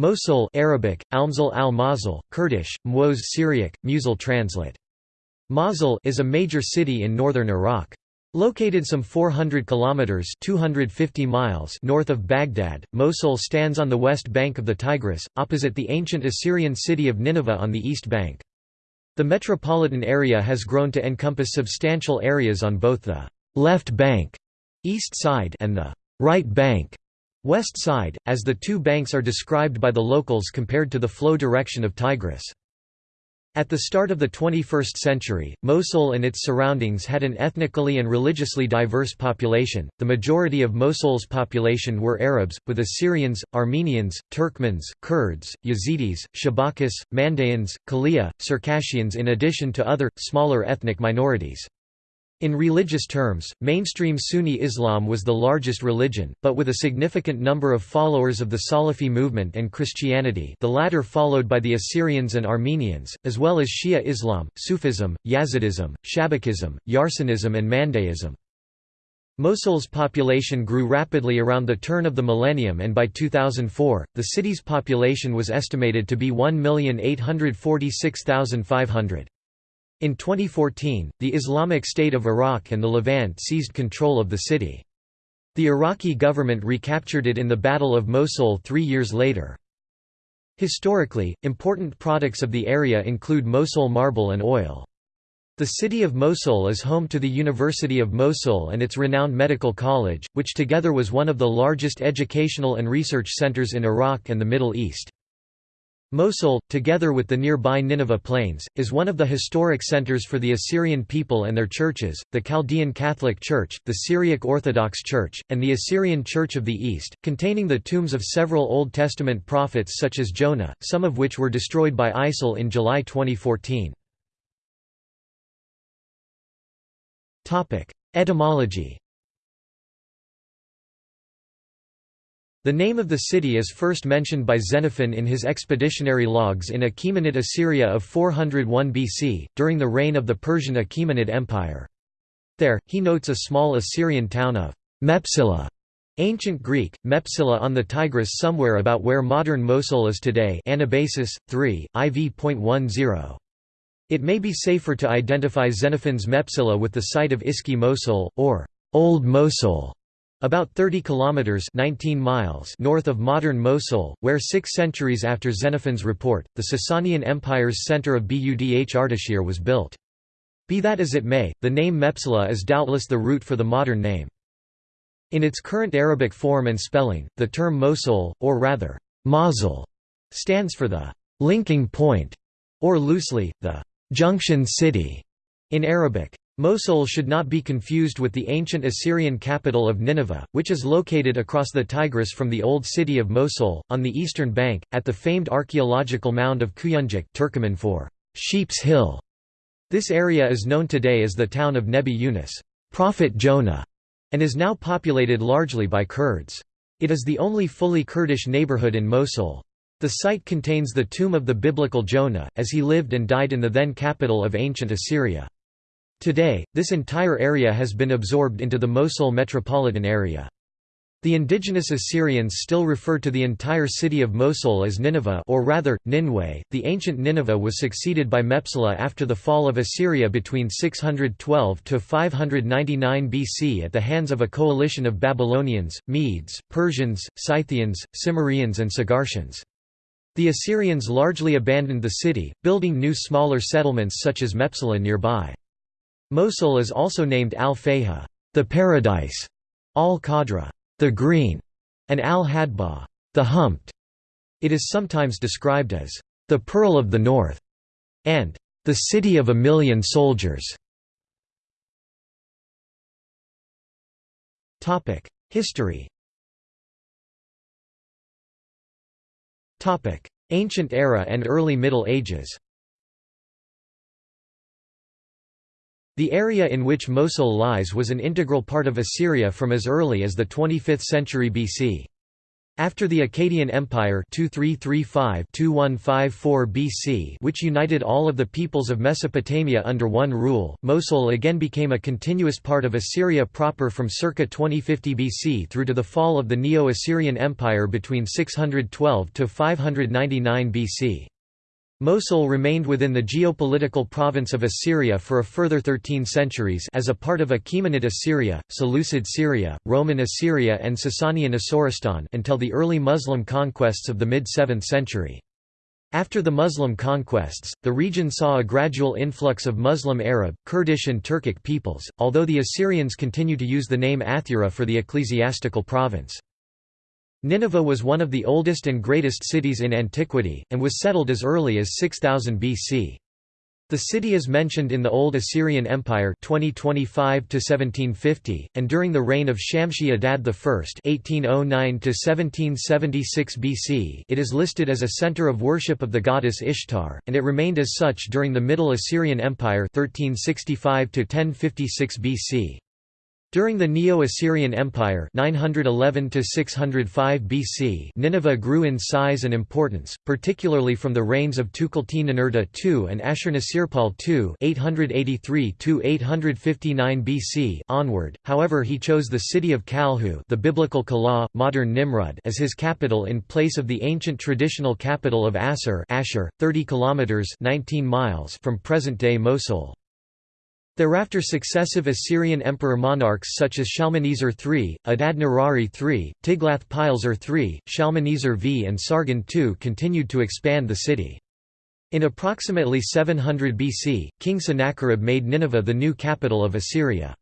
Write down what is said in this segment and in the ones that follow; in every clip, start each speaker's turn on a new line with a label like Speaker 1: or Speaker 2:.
Speaker 1: Mosul Arabic, Almzal al-Mosul, Kurdish, Mwoz Syriac, Musil translate. Mosul is a major city in northern Iraq. Located some 400 kilometers (250 miles) north of Baghdad, Mosul stands on the west bank of the Tigris, opposite the ancient Assyrian city of Nineveh on the east bank. The metropolitan area has grown to encompass substantial areas on both the left bank, east side, and the right bank, West side, as the two banks are described by the locals compared to the flow direction of Tigris. At the start of the 21st century, Mosul and its surroundings had an ethnically and religiously diverse population. The majority of Mosul's population were Arabs, with Assyrians, Armenians, Turkmens, Kurds, Yazidis, Shabakis, Mandaeans, Kalia, Circassians in addition to other, smaller ethnic minorities. In religious terms, mainstream Sunni Islam was the largest religion, but with a significant number of followers of the Salafi movement and Christianity the latter followed by the Assyrians and Armenians, as well as Shia Islam, Sufism, Yazidism, Shabakism, Yarsanism and Mandaeism. Mosul's population grew rapidly around the turn of the millennium and by 2004, the city's population was estimated to be 1,846,500. In 2014, the Islamic State of Iraq and the Levant seized control of the city. The Iraqi government recaptured it in the Battle of Mosul three years later. Historically, important products of the area include Mosul marble and oil. The city of Mosul is home to the University of Mosul and its renowned medical college, which together was one of the largest educational and research centers in Iraq and the Middle East. Mosul, together with the nearby Nineveh Plains, is one of the historic centers for the Assyrian people and their churches, the Chaldean Catholic Church, the Syriac Orthodox Church, and the Assyrian Church of the East, containing the tombs of several Old Testament prophets such as Jonah, some of which were destroyed by ISIL in July 2014. Etymology The name of the city is first mentioned by Xenophon in his expeditionary logs in Achaemenid Assyria of 401 BC, during the reign of the Persian Achaemenid Empire. There, he notes a small Assyrian town of Mepsila, ancient Greek, Mepsila on the Tigris somewhere about where modern Mosul is today Anabasis, 3, IV.10. It may be safer to identify Xenophon's Mepsila with the site of Eski Mosul, or Old Mosul, about 30 kilometers 19 miles north of modern Mosul, where 6 centuries after Xenophon's report, the Sasanian Empire's center of Budh Ardashir was built. Be that as it may, the name Mepsila is doubtless the root for the modern name. In its current Arabic form and spelling, the term Mosul, or rather, Mosul, stands for the linking point, or loosely, the junction city in Arabic. Mosul should not be confused with the ancient Assyrian capital of Nineveh, which is located across the Tigris from the old city of Mosul, on the eastern bank, at the famed archaeological mound of Kuyunjik Turkoman for Sheep's Hill. This area is known today as the town of Nebi Yunus Prophet Jonah", and is now populated largely by Kurds. It is the only fully Kurdish neighborhood in Mosul. The site contains the tomb of the biblical Jonah, as he lived and died in the then capital of ancient Assyria. Today, this entire area has been absorbed into the Mosul metropolitan area. The indigenous Assyrians still refer to the entire city of Mosul as Nineveh or rather, Ninway. The ancient Nineveh was succeeded by Mepsila after the fall of Assyria between 612 to 599 BC at the hands of a coalition of Babylonians, Medes, Persians, Scythians, Cimmerians and Sagartians. The Assyrians largely abandoned the city, building new smaller settlements such as Mepsila nearby. Mosul is also named Al-Fayha, the paradise, Al-Qadra, the green, and Al-Hadba, the humped. It is sometimes described as the pearl of the north and the city of a million soldiers. Topic: History. Topic: Ancient era and early Middle Ages. The area in which Mosul lies was an integral part of Assyria from as early as the 25th century BC. After the Akkadian Empire 2335-2154 BC which united all of the peoples of Mesopotamia under one rule, Mosul again became a continuous part of Assyria proper from circa 2050 BC through to the fall of the Neo-Assyrian Empire between 612–599 BC. Mosul remained within the geopolitical province of Assyria for a further 13 centuries as a part of Achaemenid Assyria, Seleucid Syria, Roman Assyria and Sasanian Asoristan until the early Muslim conquests of the mid-7th century. After the Muslim conquests, the region saw a gradual influx of Muslim Arab, Kurdish and Turkic peoples, although the Assyrians continue to use the name Athura for the ecclesiastical province. Nineveh was one of the oldest and greatest cities in antiquity, and was settled as early as 6000 BC. The city is mentioned in the Old Assyrian Empire 2025 1750 and during the reign of Shamshi Adad I 1809 1776 BC. It is listed as a center of worship of the goddess Ishtar and it remained as such during the Middle Assyrian Empire 1365 1056 BC. During the Neo-Assyrian Empire 911 BC Nineveh grew in size and importance, particularly from the reigns of Tukulti-Ninurta II and Ashurnasirpal II 883 BC onward, however he chose the city of Kalhu the biblical Calah, modern Nimrud as his capital in place of the ancient traditional capital of Assur Ashur, 30 kilometers 19 miles from present-day Mosul. Thereafter successive Assyrian emperor monarchs such as Shalmaneser III, Adad-nirari III, Tiglath-Pileser III, Shalmaneser V and Sargon II continued to expand the city. In approximately 700 BC, King Sennacherib made Nineveh the new capital of Assyria.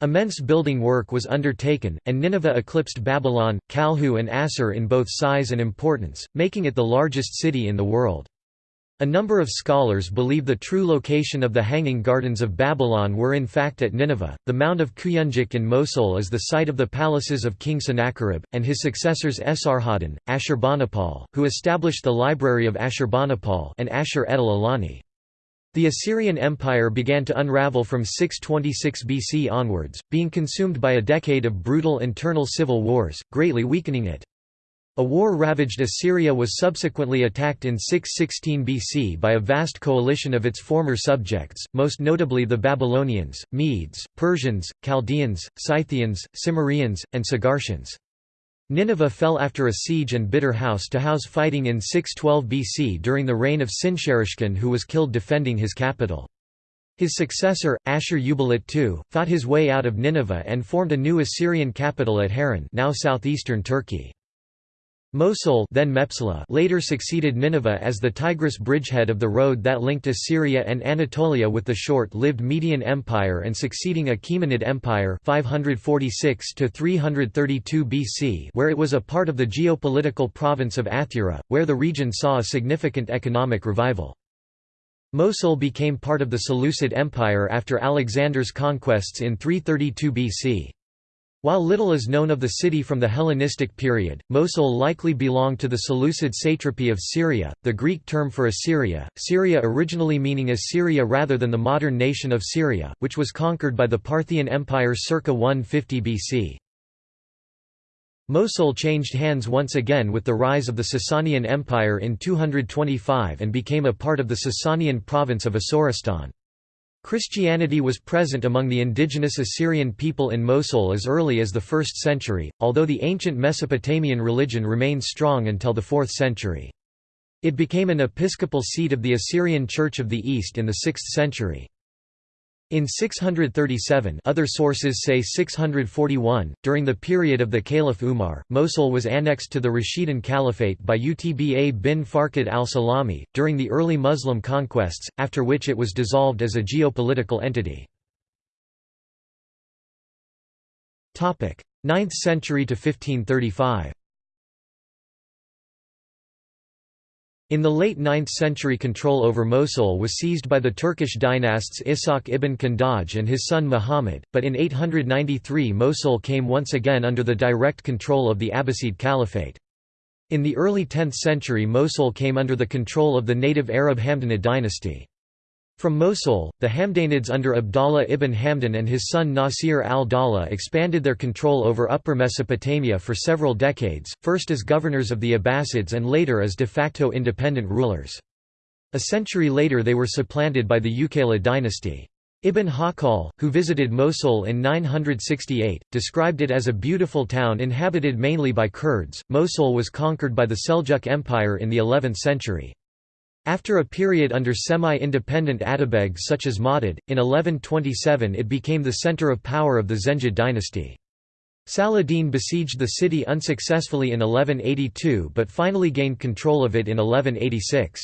Speaker 1: Immense building work was undertaken, and Nineveh eclipsed Babylon, Kalhu and Assur in both size and importance, making it the largest city in the world. A number of scholars believe the true location of the Hanging Gardens of Babylon were in fact at Nineveh. The Mound of Kuyunjik in Mosul is the site of the palaces of King Sennacherib, and his successors Esarhaddon, Ashurbanipal, who established the Library of Ashurbanipal and Ashur-etil Ilani. The Assyrian Empire began to unravel from 626 BC onwards, being consumed by a decade of brutal internal civil wars, greatly weakening it. A war-ravaged Assyria was subsequently attacked in 616 BC by a vast coalition of its former subjects, most notably the Babylonians, Medes, Persians, Chaldeans, Scythians, Cimmerians, and Sagartians. Nineveh fell after a siege and bitter house to house fighting in 612 BC during the reign of Sinsharishkun who was killed defending his capital. His successor, Ashur-uballit II, fought his way out of Nineveh and formed a new Assyrian capital at Harran now southeastern Turkey. Mosul then Mepsala later succeeded Nineveh as the Tigris bridgehead of the road that linked Assyria and Anatolia with the short-lived Median Empire and succeeding Achaemenid Empire 546 BC where it was a part of the geopolitical province of Athura, where the region saw a significant economic revival. Mosul became part of the Seleucid Empire after Alexander's conquests in 332 BC. While little is known of the city from the Hellenistic period, Mosul likely belonged to the Seleucid satrapy of Syria, the Greek term for Assyria, Syria originally meaning Assyria rather than the modern nation of Syria, which was conquered by the Parthian Empire circa 150 BC. Mosul changed hands once again with the rise of the Sasanian Empire in 225 and became a part of the Sasanian province of Asoristan. Christianity was present among the indigenous Assyrian people in Mosul as early as the 1st century, although the ancient Mesopotamian religion remained strong until the 4th century. It became an episcopal seat of the Assyrian Church of the East in the 6th century. In 637 other sources say 641, during the period of the Caliph Umar, Mosul was annexed to the Rashidun Caliphate by Utba bin Farqad al-Salami, during the early Muslim conquests, after which it was dissolved as a geopolitical entity. 9th century to 1535 In the late 9th century control over Mosul was seized by the Turkish dynasts Ishaq ibn Kandaj and his son Muhammad, but in 893 Mosul came once again under the direct control of the Abbasid Caliphate. In the early 10th century Mosul came under the control of the native Arab Hamdanid dynasty. From Mosul, the Hamdanids under Abdallah ibn Hamdan and his son Nasir al-Dawla expanded their control over Upper Mesopotamia for several decades, first as governors of the Abbasids and later as de facto independent rulers. A century later they were supplanted by the Uqayla dynasty. Ibn Hawqal, who visited Mosul in 968, described it as a beautiful town inhabited mainly by Kurds. Mosul was conquered by the Seljuk Empire in the 11th century. After a period under semi-independent Atabegs such as Mawdud, in 1127 it became the center of power of the Zengid dynasty. Saladin besieged the city unsuccessfully in 1182 but finally gained control of it in 1186.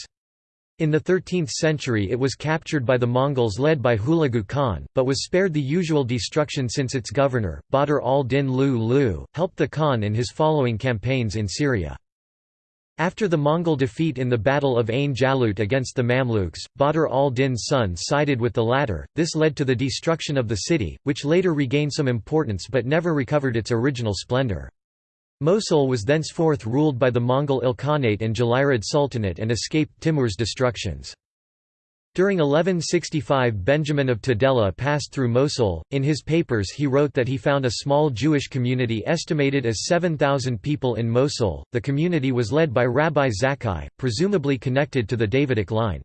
Speaker 1: In the 13th century it was captured by the Mongols led by Hulagu Khan, but was spared the usual destruction since its governor, Badr al-Din Lu Lu helped the Khan in his following campaigns in Syria. After the Mongol defeat in the Battle of Ain Jalut against the Mamluks, Badr al-Din's son sided with the latter, this led to the destruction of the city, which later regained some importance but never recovered its original splendor. Mosul was thenceforth ruled by the Mongol Ilkhanate and Jalayirid Sultanate and escaped Timur's destructions. During 1165 Benjamin of Tudela passed through Mosul. In his papers he wrote that he found a small Jewish community estimated as 7,000 people in Mosul. The community was led by Rabbi Zakkai, presumably connected to the Davidic line.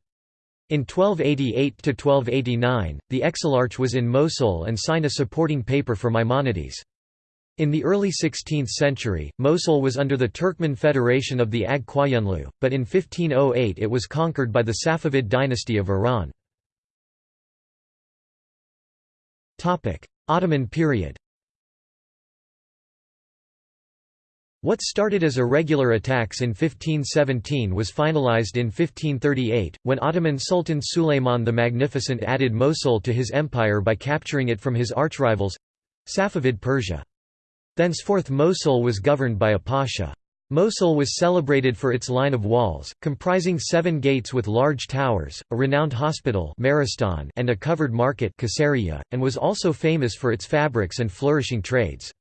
Speaker 1: In 1288–1289, the exilarch was in Mosul and signed a supporting paper for Maimonides. In the early 16th century, Mosul was under the Turkmen Federation of the Ag but in 1508 it was conquered by the Safavid dynasty of Iran. Ottoman period What started as irregular attacks in 1517 was finalized in 1538, when Ottoman Sultan Suleiman the Magnificent added Mosul to his empire by capturing it from his archrivals—Safavid Persia. Thenceforth Mosul was governed by a pasha. Mosul was celebrated for its line of walls, comprising seven gates with large towers, a renowned hospital and a covered market and was also famous for its fabrics and flourishing trades.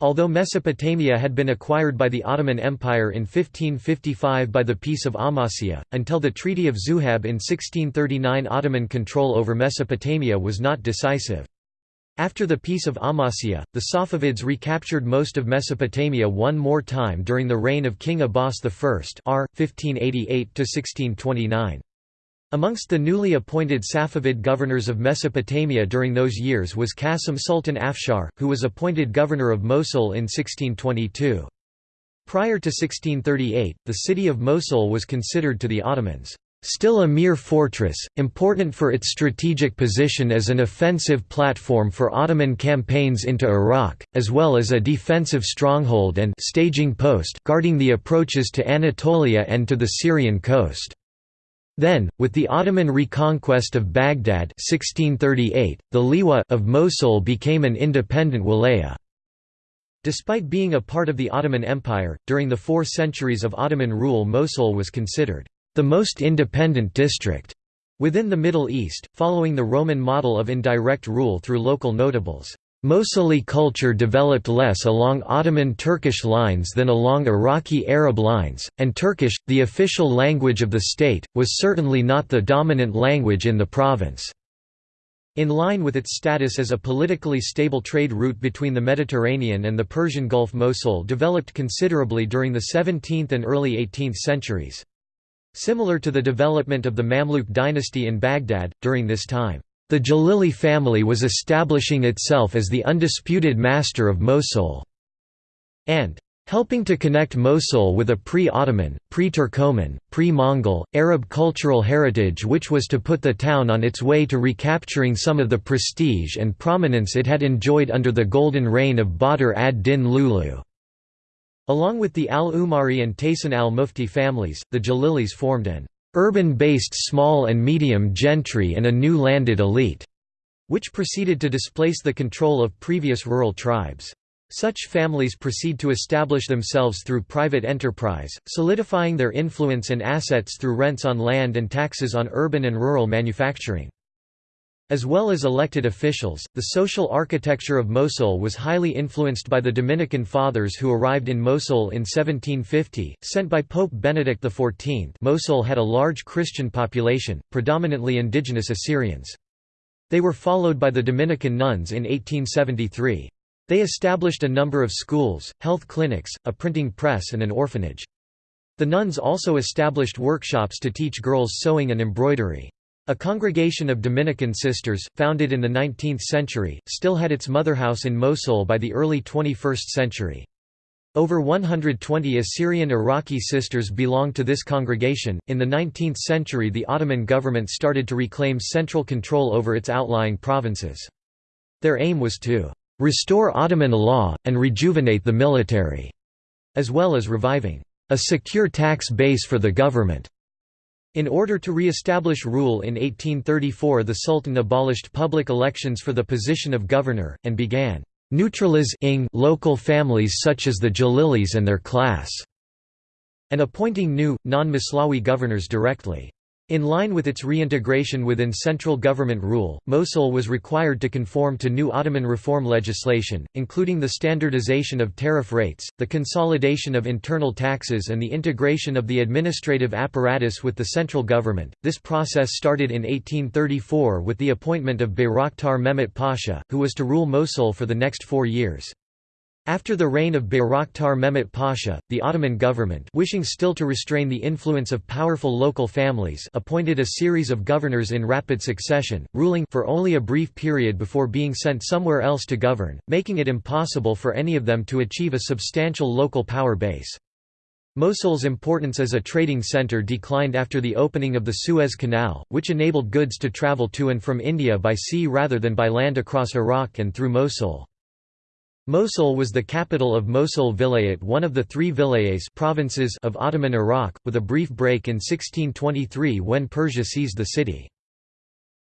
Speaker 1: Although Mesopotamia had been acquired by the Ottoman Empire in 1555 by the Peace of Amasya, until the Treaty of Zuhab in 1639 Ottoman control over Mesopotamia was not decisive. After the Peace of Amasya, the Safavids recaptured most of Mesopotamia one more time during the reign of King Abbas I r. 1588–1629. Amongst the newly appointed Safavid governors of Mesopotamia during those years was Qasim Sultan Afshar, who was appointed governor of Mosul in 1622. Prior to 1638, the city of Mosul was considered to the Ottomans Still a mere fortress, important for its strategic position as an offensive platform for Ottoman campaigns into Iraq, as well as a defensive stronghold and staging post guarding the approaches to Anatolia and to the Syrian coast. Then, with the Ottoman reconquest of Baghdad 1638, the Liwa of Mosul became an independent wilaya. Despite being a part of the Ottoman Empire, during the four centuries of Ottoman rule Mosul was considered the most independent district within the Middle East, following the Roman model of indirect rule through local notables. Mosuli culture developed less along Ottoman Turkish lines than along Iraqi Arab lines, and Turkish, the official language of the state, was certainly not the dominant language in the province. In line with its status as a politically stable trade route between the Mediterranean and the Persian Gulf Mosul developed considerably during the 17th and early 18th centuries. Similar to the development of the Mamluk dynasty in Baghdad, during this time, the Jalili family was establishing itself as the undisputed master of Mosul, and helping to connect Mosul with a pre-Ottoman, pre-Turkoman, pre-Mongol, Arab cultural heritage which was to put the town on its way to recapturing some of the prestige and prominence it had enjoyed under the golden reign of Badr ad-Din Lulu. Along with the al-Umari and Taysan al-Mufti families, the Jalilis formed an urban-based small and medium gentry and a new landed elite, which proceeded to displace the control of previous rural tribes. Such families proceed to establish themselves through private enterprise, solidifying their influence and assets through rents on land and taxes on urban and rural manufacturing. As well as elected officials, the social architecture of Mosul was highly influenced by the Dominican Fathers who arrived in Mosul in 1750, sent by Pope Benedict XIV Mosul had a large Christian population, predominantly indigenous Assyrians. They were followed by the Dominican nuns in 1873. They established a number of schools, health clinics, a printing press and an orphanage. The nuns also established workshops to teach girls sewing and embroidery. A congregation of Dominican sisters, founded in the 19th century, still had its motherhouse in Mosul by the early 21st century. Over 120 Assyrian Iraqi sisters belonged to this congregation. In the 19th century, the Ottoman government started to reclaim central control over its outlying provinces. Their aim was to restore Ottoman law, and rejuvenate the military, as well as reviving a secure tax base for the government. In order to re-establish rule in 1834 the Sultan abolished public elections for the position of governor, and began neutralizing local families such as the Jalilis and their class, and appointing new, non-Maslawi governors directly. In line with its reintegration within central government rule, Mosul was required to conform to new Ottoman reform legislation, including the standardization of tariff rates, the consolidation of internal taxes and the integration of the administrative apparatus with the central government. This process started in 1834 with the appointment of Bayraktar Mehmet Pasha, who was to rule Mosul for the next four years. After the reign of Bayraktar Mehmet Pasha, the Ottoman government wishing still to restrain the influence of powerful local families appointed a series of governors in rapid succession, ruling for only a brief period before being sent somewhere else to govern, making it impossible for any of them to achieve a substantial local power base. Mosul's importance as a trading center declined after the opening of the Suez Canal, which enabled goods to travel to and from India by sea rather than by land across Iraq and through Mosul. Mosul was the capital of Mosul Vilayet one of the three vilayets provinces of Ottoman Iraq, with a brief break in 1623 when Persia seized the city.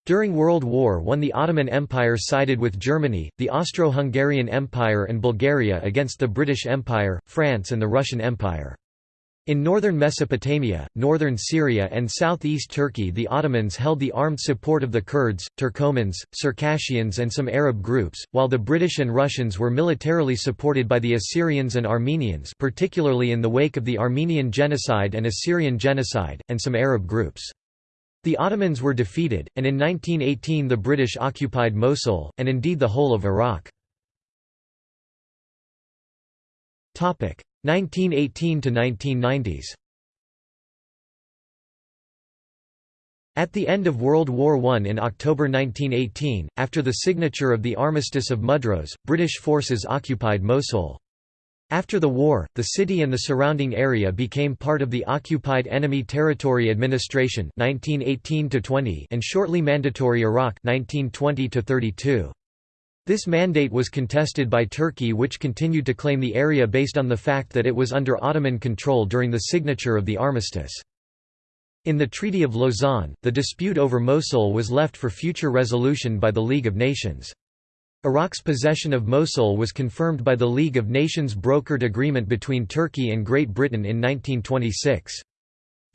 Speaker 1: During World War I the Ottoman Empire sided with Germany, the Austro-Hungarian Empire and Bulgaria against the British Empire, France and the Russian Empire. In northern Mesopotamia, northern Syria and southeast Turkey the Ottomans held the armed support of the Kurds, Turkomans, Circassians and some Arab groups, while the British and Russians were militarily supported by the Assyrians and Armenians particularly in the wake of the Armenian Genocide and Assyrian Genocide, and some Arab groups. The Ottomans were defeated, and in 1918 the British occupied Mosul, and indeed the whole of Iraq. 1918 to 1990s. At the end of World War I in October 1918, after the signature of the Armistice of Mudros, British forces occupied Mosul. After the war, the city and the surrounding area became part of the Occupied Enemy Territory Administration 1918 and shortly Mandatory Iraq 1920 -32. This mandate was contested by Turkey which continued to claim the area based on the fact that it was under Ottoman control during the signature of the armistice. In the Treaty of Lausanne, the dispute over Mosul was left for future resolution by the League of Nations. Iraq's possession of Mosul was confirmed by the League of Nations brokered agreement between Turkey and Great Britain in 1926.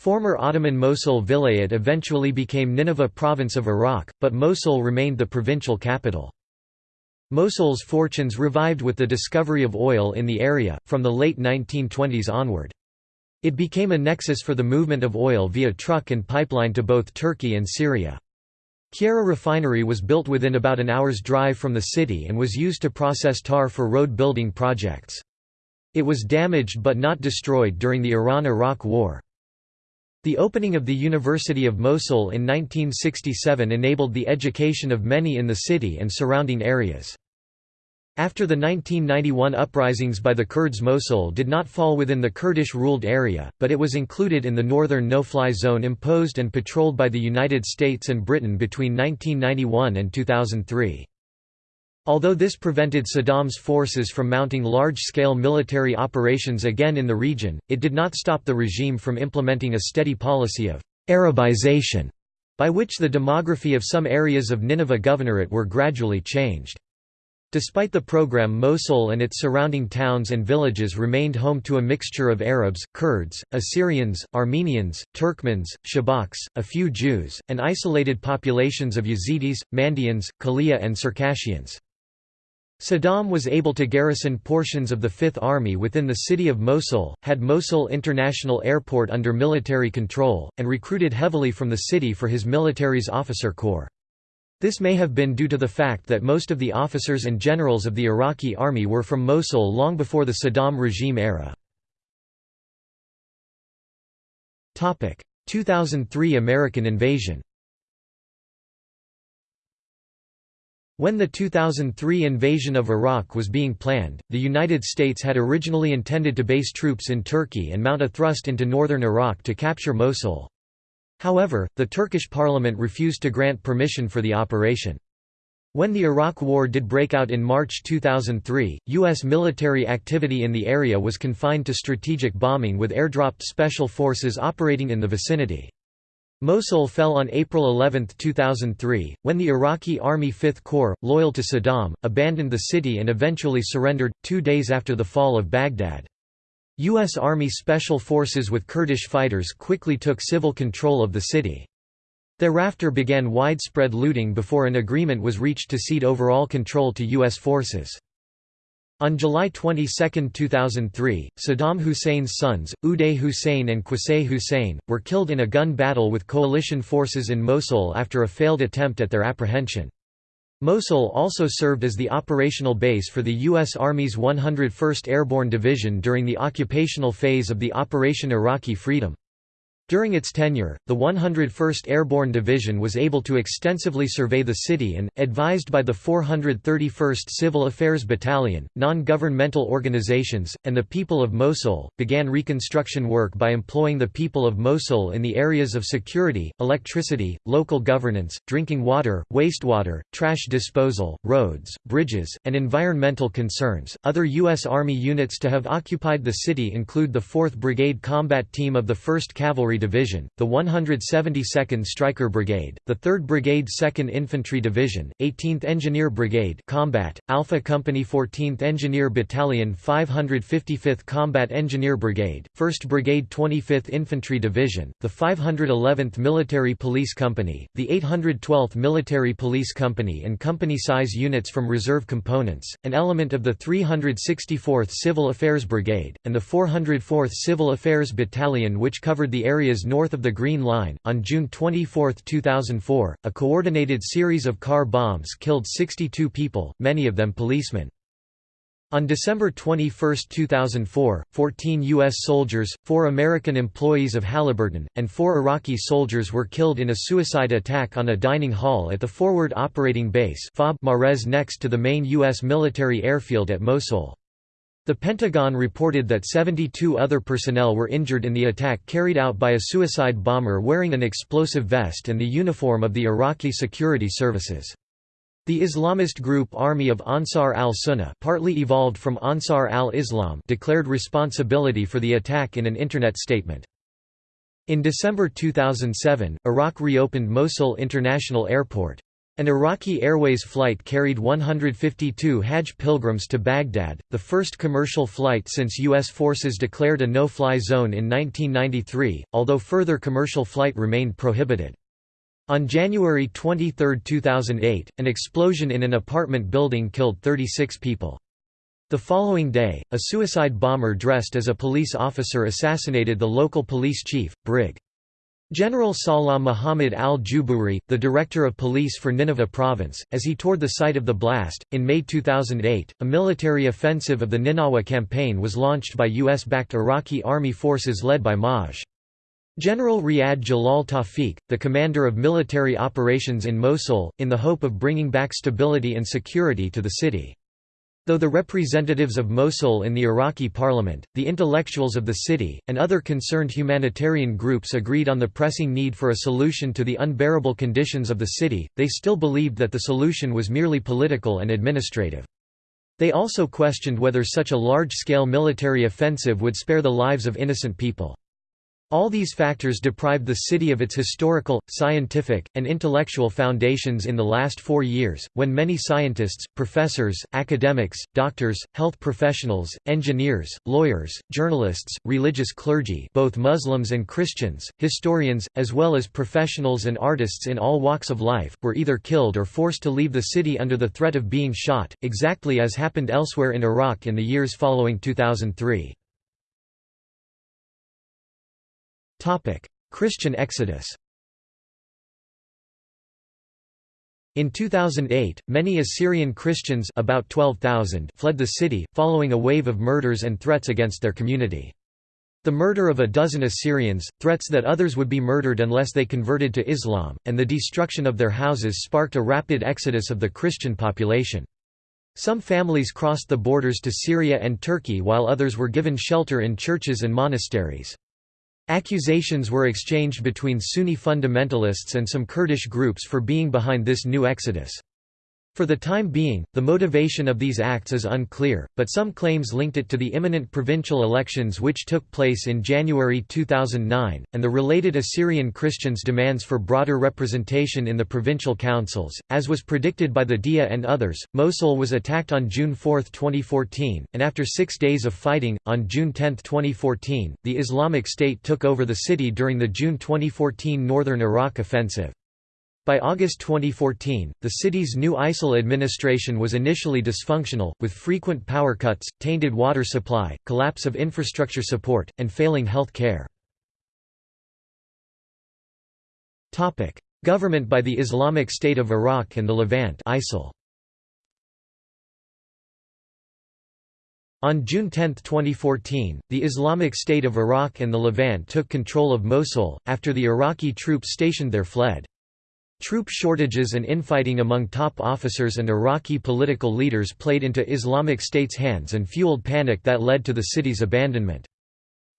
Speaker 1: Former Ottoman Mosul Vilayet eventually became Nineveh province of Iraq, but Mosul remained the provincial capital. Mosul's fortunes revived with the discovery of oil in the area, from the late 1920s onward. It became a nexus for the movement of oil via truck and pipeline to both Turkey and Syria. Qayyarah refinery was built within about an hour's drive from the city and was used to process tar for road building projects. It was damaged but not destroyed during the Iran–Iraq War. The opening of the University of Mosul in 1967 enabled the education of many in the city and surrounding areas. After the 1991 uprisings by the Kurds Mosul did not fall within the Kurdish-ruled area, but it was included in the northern no-fly zone imposed and patrolled by the United States and Britain between 1991 and 2003. Although this prevented Saddam's forces from mounting large-scale military operations again in the region, it did not stop the regime from implementing a steady policy of «Arabization», by which the demography of some areas of Nineveh Governorate were gradually changed. Despite the program Mosul and its surrounding towns and villages remained home to a mixture of Arabs, Kurds, Assyrians, Armenians, Turkmens, Shabaks, a few Jews, and isolated populations of Yazidis, Mandaeans, Khalia and Circassians. Saddam was able to garrison portions of the Fifth Army within the city of Mosul, had Mosul International Airport under military control, and recruited heavily from the city for his military's officer corps. This may have been due to the fact that most of the officers and generals of the Iraqi army were from Mosul long before the Saddam regime era. 2003 American invasion When the 2003 invasion of Iraq was being planned, the United States had originally intended to base troops in Turkey and mount a thrust into northern Iraq to capture Mosul. However, the Turkish parliament refused to grant permission for the operation. When the Iraq War did break out in March 2003, U.S. military activity in the area was confined to strategic bombing with airdropped special forces operating in the vicinity. Mosul fell on April 11, 2003, when the Iraqi Army Fifth Corps, loyal to Saddam, abandoned the city and eventually surrendered, two days after the fall of Baghdad. U.S. Army Special Forces with Kurdish fighters quickly took civil control of the city. Thereafter began widespread looting before an agreement was reached to cede overall control to U.S. forces. On July 22, 2003, Saddam Hussein's sons, Uday Hussein and Qusay Hussein, were killed in a gun battle with coalition forces in Mosul after a failed attempt at their apprehension. Mosul also served as the operational base for the U.S. Army's 101st Airborne Division during the occupational phase of the Operation Iraqi Freedom. During its tenure, the 101st Airborne Division was able to extensively survey the city and, advised by the 431st Civil Affairs Battalion, non-governmental organizations, and the people of Mosul, began reconstruction work by employing the people of Mosul in the areas of security, electricity, local governance, drinking water, wastewater, trash disposal, roads, bridges, and environmental concerns. Other U.S. Army units to have occupied the city include the 4th Brigade Combat Team of the 1st Cavalry Division, the 172nd Stryker Brigade, the 3rd Brigade 2nd Infantry Division, 18th Engineer Brigade Combat, Alpha Company 14th Engineer Battalion 555th Combat Engineer Brigade, 1st Brigade 25th Infantry Division, the 511th Military Police Company, the 812th Military Police Company and company-size units from reserve components, an element of the 364th Civil Affairs Brigade, and the 404th Civil Affairs Battalion which covered the area areas north of the Green Line. On June 24, 2004, a coordinated series of car bombs killed 62 people, many of them policemen. On December 21, 2004, 14 U.S. soldiers, four American employees of Halliburton, and four Iraqi soldiers were killed in a suicide attack on a dining hall at the Forward Operating Base Marez next to the main U.S. military airfield at Mosul. The Pentagon reported that 72 other personnel were injured in the attack carried out by a suicide bomber wearing an explosive vest and the uniform of the Iraqi security services. The Islamist group Army of Ansar al-Sunnah partly evolved from Ansar al-Islam declared responsibility for the attack in an Internet statement. In December 2007, Iraq reopened Mosul International Airport. An Iraqi Airways flight carried 152 Hajj pilgrims to Baghdad, the first commercial flight since U.S. forces declared a no-fly zone in 1993, although further commercial flight remained prohibited. On January 23, 2008, an explosion in an apartment building killed 36 people. The following day, a suicide bomber dressed as a police officer assassinated the local police chief, Brig. General Salah Muhammad al-Jubouri, the director of police for Nineveh province, as he toured the site of the blast. In May 2008, a military offensive of the Ninawa campaign was launched by US-backed Iraqi army forces led by Maj. General Riyad Jalal Tawfiq, the commander of military operations in Mosul, in the hope of bringing back stability and security to the city. Though the representatives of Mosul in the Iraqi parliament, the intellectuals of the city, and other concerned humanitarian groups agreed on the pressing need for a solution to the unbearable conditions of the city, they still believed that the solution was merely political and administrative. They also questioned whether such a large-scale military offensive would spare the lives of innocent people. All these factors deprived the city of its historical, scientific, and intellectual foundations in the last four years, when many scientists, professors, academics, doctors, health professionals, engineers, lawyers, journalists, religious clergy both Muslims and Christians, historians, as well as professionals and artists in all walks of life, were either killed or forced to leave the city under the threat of being shot, exactly as happened elsewhere in Iraq in the years following 2003. Christian exodus In 2008, many Assyrian Christians about 12,000 fled the city, following a wave of murders and threats against their community. The murder of a dozen Assyrians, threats that others would be murdered unless they converted to Islam, and the destruction of their houses sparked a rapid exodus of the Christian population. Some families crossed the borders to Syria and Turkey while others were given shelter in churches and monasteries. Accusations were exchanged between Sunni fundamentalists and some Kurdish groups for being behind this new exodus. For the time being, the motivation of these acts is unclear, but some claims linked it to the imminent provincial elections which took place in January 2009, and the related Assyrian Christians' demands for broader representation in the provincial councils. As was predicted by the DIA and others, Mosul was attacked on June 4, 2014, and after six days of fighting, on June 10, 2014, the Islamic State took over the city during the June 2014 northern Iraq offensive. By August 2014, the city's new ISIL administration was initially dysfunctional, with frequent power cuts, tainted water supply, collapse of infrastructure support, and failing health care. Government by the Islamic State of Iraq and the Levant ISIL. On June 10, 2014, the Islamic State of Iraq and the Levant took control of Mosul, after the Iraqi troops stationed there fled. Troop shortages and infighting among top officers and Iraqi political leaders played into Islamic State's hands and fueled panic that led to the city's abandonment.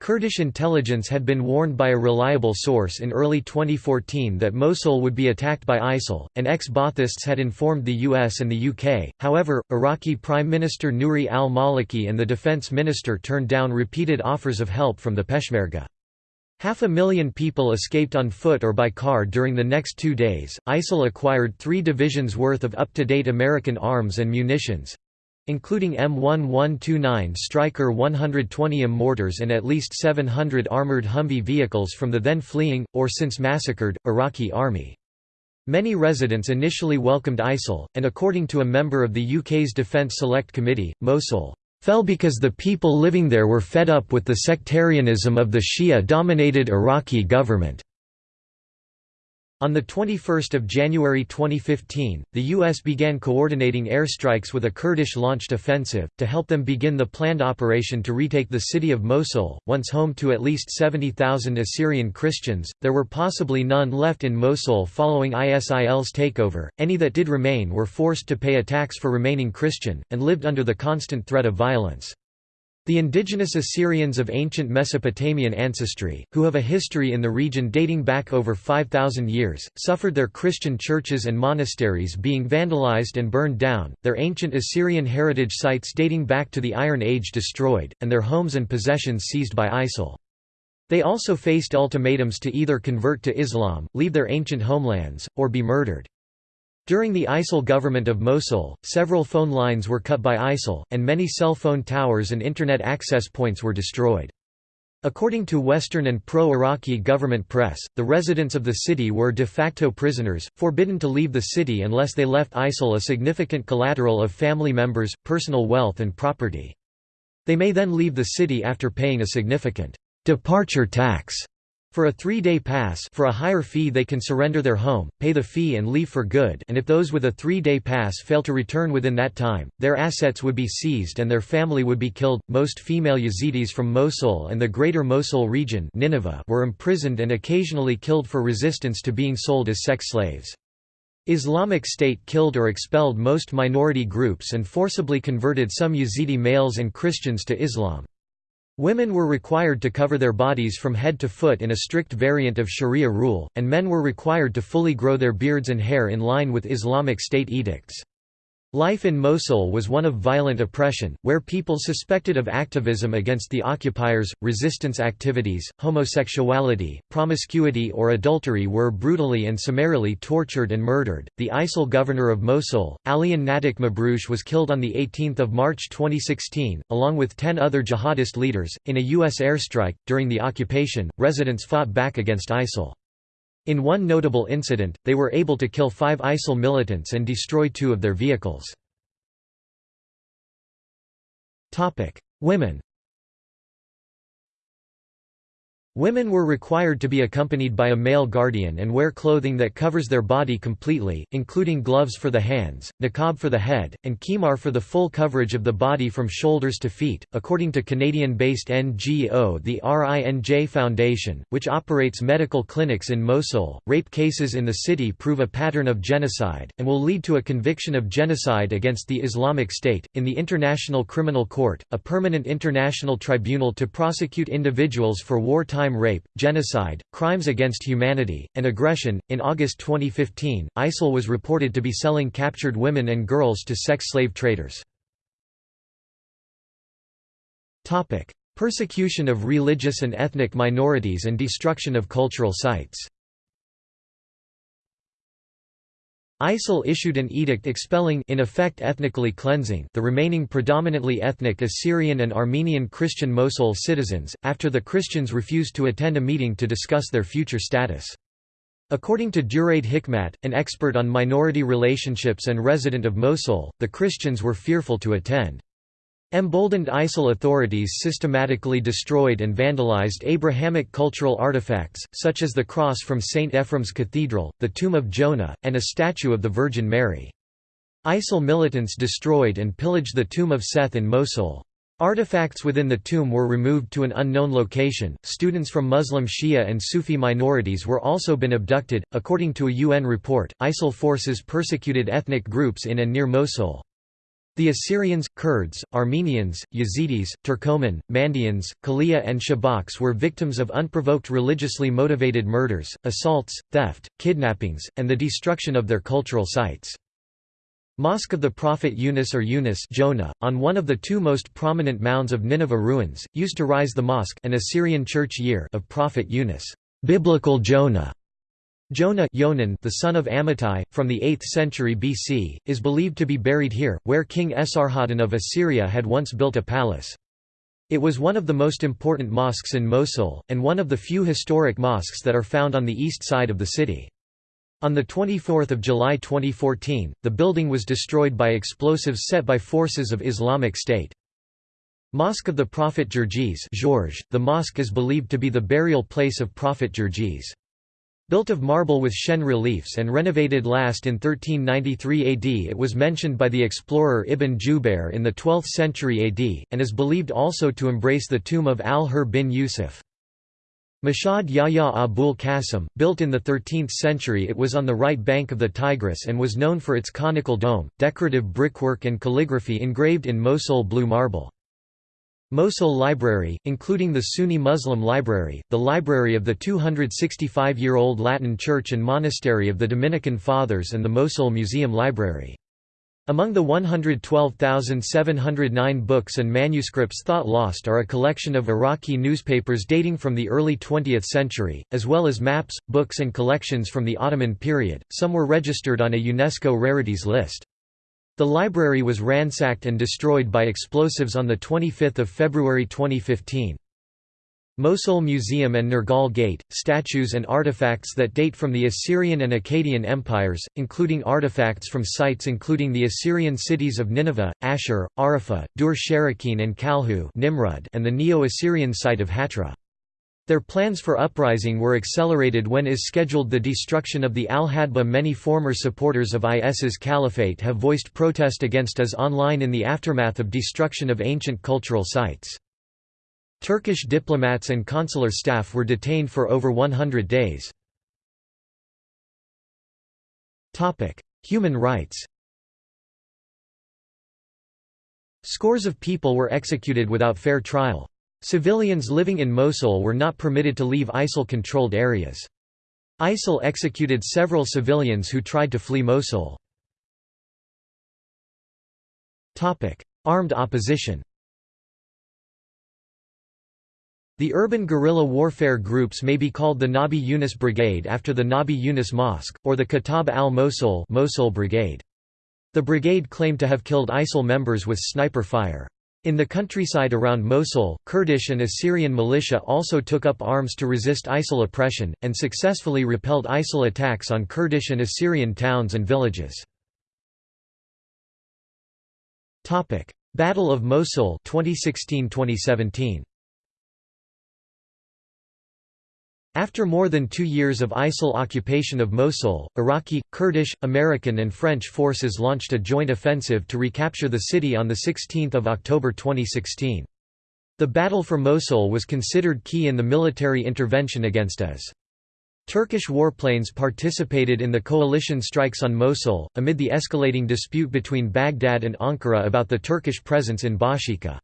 Speaker 1: Kurdish intelligence had been warned by a reliable source in early 2014 that Mosul would be attacked by ISIL, and ex-Baathists had informed the US and the UK. However, Iraqi Prime Minister Nouri al-Maliki and the defense minister turned down repeated offers of help from the Peshmerga. Half a million people escaped on foot or by car during the next two days. ISIL acquired three divisions' worth of up to date American arms and munitions including M1129 Stryker 120M mortars and at least 700 armored Humvee vehicles from the then fleeing, or since massacred, Iraqi army. Many residents initially welcomed ISIL, and according to a member of the UK's Defence Select Committee, Mosul fell because the people living there were fed up with the sectarianism of the Shia-dominated Iraqi government. On 21 January 2015, the U.S. began coordinating airstrikes with a Kurdish-launched offensive, to help them begin the planned operation to retake the city of Mosul, once home to at least 70,000 Assyrian Christians. There were possibly none left in Mosul following ISIL's takeover, any that did remain were forced to pay a tax for remaining Christian, and lived under the constant threat of violence. The indigenous Assyrians of ancient Mesopotamian ancestry, who have a history in the region dating back over 5,000 years, suffered their Christian churches and monasteries being vandalized and burned down, their ancient Assyrian heritage sites dating back to the Iron Age destroyed, and their homes and possessions seized by ISIL. They also faced ultimatums to either convert to Islam, leave their ancient homelands, or be murdered. During the ISIL government of Mosul, several phone lines were cut by ISIL, and many cell phone towers and Internet access points were destroyed. According to Western and pro-Iraqi government press, the residents of the city were de facto prisoners, forbidden to leave the city unless they left ISIL a significant collateral of family members, personal wealth and property. They may then leave the city after paying a significant departure tax for a three-day pass for a higher fee they can surrender their home, pay the fee and leave for good and if those with a three-day pass fail to return within that time, their assets would be seized and their family would be killed. Most female Yazidis from Mosul and the greater Mosul region Nineveh were imprisoned and occasionally killed for resistance to being sold as sex slaves. Islamic State killed or expelled most minority groups and forcibly converted some Yazidi males and Christians to Islam. Women were required to cover their bodies from head to foot in a strict variant of Sharia rule, and men were required to fully grow their beards and hair in line with Islamic State edicts. Life in Mosul was one of violent oppression, where people suspected of activism against the occupiers, resistance activities, homosexuality, promiscuity, or adultery were brutally and summarily tortured and murdered. The ISIL governor of Mosul, Alian Nadik Mabrouche, was killed on 18 March 2016, along with ten other jihadist leaders, in a U.S. airstrike. During the occupation, residents fought back against ISIL. In one notable incident, they were able to kill five ISIL militants and destroy two of their vehicles. Women Women were required to be accompanied by a male guardian and wear clothing that covers their body completely, including gloves for the hands, niqab for the head, and khimar for the full coverage of the body from shoulders to feet. According to Canadian-based NGO the RINJ Foundation, which operates medical clinics in Mosul, rape cases in the city prove a pattern of genocide and will lead to a conviction of genocide against the Islamic State. In the International Criminal Court, a permanent international tribunal to prosecute individuals for wartime rape, genocide, crimes against humanity, and aggression. In August 2015, ISIL was reported to be selling captured women and girls to sex slave traders. Topic: Persecution of religious and ethnic minorities and destruction of cultural sites. ISIL issued an edict expelling in effect ethnically cleansing the remaining predominantly ethnic Assyrian and Armenian Christian Mosul citizens, after the Christians refused to attend a meeting to discuss their future status. According to Duraid Hikmat, an expert on minority relationships and resident of Mosul, the Christians were fearful to attend. Emboldened ISIL authorities systematically destroyed and vandalized Abrahamic cultural artifacts, such as the cross from St. Ephraim's Cathedral, the tomb of Jonah, and a statue of the Virgin Mary. ISIL militants destroyed and pillaged the tomb of Seth in Mosul. Artifacts within the tomb were removed to an unknown location. Students from Muslim Shia and Sufi minorities were also been abducted. According to a UN report, ISIL forces persecuted ethnic groups in and near Mosul. The Assyrians, Kurds, Armenians, Yazidis, Turkoman, Mandaeans, Kalia and Shabaks were victims of unprovoked religiously motivated murders, assaults, theft, kidnappings, and the destruction of their cultural sites. Mosque of the Prophet Yunus or Yunus Jonah, on one of the two most prominent mounds of Nineveh ruins, used to rise the mosque an Assyrian church year of Prophet Yunus biblical Jonah", Jonah Yonan, the son of Amittai, from the 8th century BC, is believed to be buried here, where King Esarhaddon of Assyria had once built a palace. It was one of the most important mosques in Mosul, and one of the few historic mosques that are found on the east side of the city. On 24 July 2014, the building was destroyed by explosives set by forces of Islamic State. Mosque of the Prophet Gerges the mosque is believed to be the burial place of Prophet Gerges. Built of marble with Shen reliefs and renovated last in 1393 AD it was mentioned by the explorer Ibn Jubair in the 12th century AD, and is believed also to embrace the tomb of al-Hur bin Yusuf. Mashhad Yahya Abul Qasim, built in the 13th century it was on the right bank of the Tigris and was known for its conical dome, decorative brickwork and calligraphy engraved in Mosul blue marble. Mosul Library, including the Sunni Muslim Library, the library of the 265-year-old Latin church and monastery of the Dominican Fathers and the Mosul Museum Library. Among the 112,709 books and manuscripts thought lost are a collection of Iraqi newspapers dating from the early 20th century, as well as maps, books and collections from the Ottoman period, some were registered on a UNESCO rarities list. The library was ransacked and destroyed by explosives on 25 February 2015. Mosul Museum and Nergal Gate, statues and artifacts that date from the Assyrian and Akkadian empires, including artifacts from sites including the Assyrian cities of Nineveh, Ashur, Arafah, Dur-Sharrukin and Kalhu and the Neo-Assyrian site of Hatra. Their plans for uprising were accelerated when IS scheduled the destruction of the Al-Hadba Many former supporters of IS's caliphate have voiced protest against IS online in the aftermath of destruction of ancient cultural sites. Turkish diplomats and consular staff were detained for over 100 days. Human rights Scores of people were executed without fair trial. Civilians living in Mosul were not permitted to leave ISIL-controlled areas. ISIL executed several civilians who tried to flee Mosul. Armed opposition The urban guerrilla warfare groups may be called the Nabi Yunus Brigade after the Nabi Yunus Mosque, or the Kataib al-Mosul Mosul Brigade. The brigade claimed to have killed ISIL members with sniper fire. In the countryside around Mosul, Kurdish and Assyrian militia also took up arms to resist ISIL oppression, and successfully repelled ISIL attacks on Kurdish and Assyrian towns and villages. Battle of Mosul 2016-2017 After more than two years of ISIL occupation of Mosul, Iraqi, Kurdish, American and French forces launched a joint offensive to recapture the city on 16 October 2016. The battle for Mosul was considered key in the military intervention against IS. Turkish warplanes participated in the coalition strikes on Mosul, amid the escalating dispute between Baghdad and Ankara about the Turkish presence in Bashika.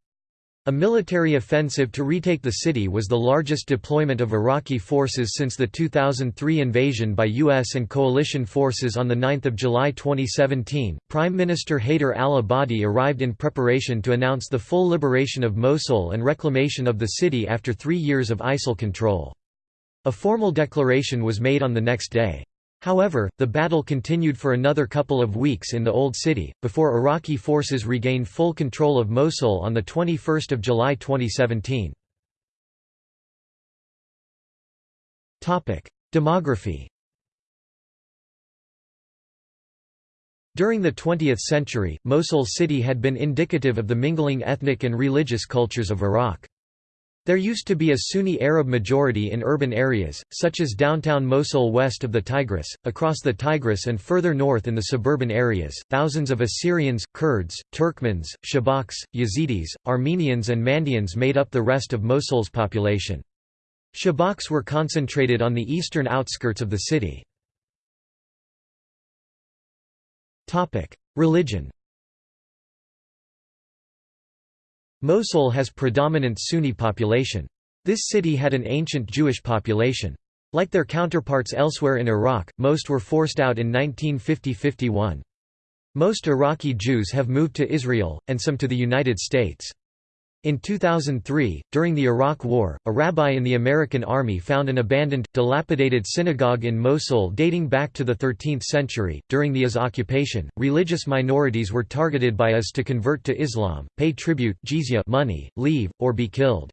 Speaker 1: A military offensive to retake the city was the largest deployment of Iraqi forces since the 2003 invasion by U.S. and coalition forces on 9 July 2017. Prime Minister Haider al Abadi arrived in preparation to announce the full liberation of Mosul and reclamation of the city after three years of ISIL control. A formal declaration was made on the next day. However, the battle continued for another couple of weeks in the Old City, before Iraqi forces regained full control of Mosul on 21 July 2017. Demography During the 20th century, Mosul city had been indicative of the mingling ethnic and religious cultures of Iraq. There used to be a Sunni Arab majority in urban areas, such as downtown Mosul west of the Tigris, across the Tigris and further north in the suburban areas. Thousands of Assyrians, Kurds, Turkmens, Shabaks, Yazidis, Armenians, and Mandaeans made up the rest of Mosul's population. Shabaks were concentrated on the eastern outskirts of the city. Religion Mosul has predominant Sunni population. This city had an ancient Jewish population. Like their counterparts elsewhere in Iraq, most were forced out in 1950–51. Most Iraqi Jews have moved to Israel, and some to the United States. In 2003, during the Iraq War, a rabbi in the American Army found an abandoned, dilapidated synagogue in Mosul dating back to the 13th century. During the IS occupation, religious minorities were targeted by IS to convert to Islam, pay tribute jizya money, leave, or be killed.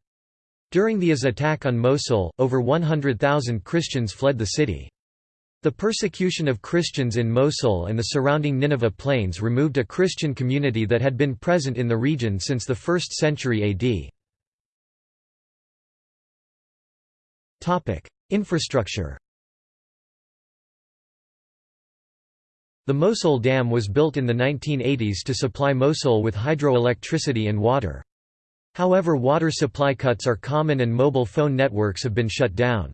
Speaker 1: During the IS attack on Mosul, over 100,000 Christians fled the city. The persecution of Christians in Mosul and the surrounding Nineveh plains removed a Christian community that had been present in the region since the 1st century AD. Infrastructure The Mosul Dam was built in the 1980s to supply Mosul with hydroelectricity and water. However water supply cuts are common and mobile phone networks have been shut down.